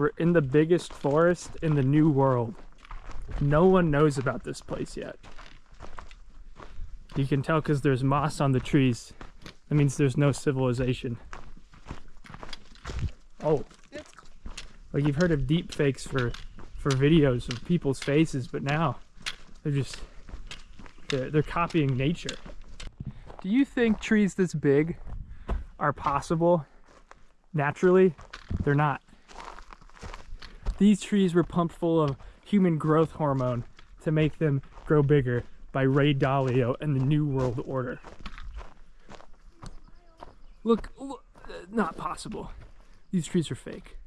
We're in the biggest forest in the new world. No one knows about this place yet. You can tell because there's moss on the trees. That means there's no civilization. Oh. Like you've heard of deep fakes for for videos of people's faces, but now they're just they're, they're copying nature. Do you think trees this big are possible naturally? They're not. These trees were pumped full of human growth hormone to make them grow bigger by Ray Dalio and the New World Order. Look, look uh, not possible. These trees are fake.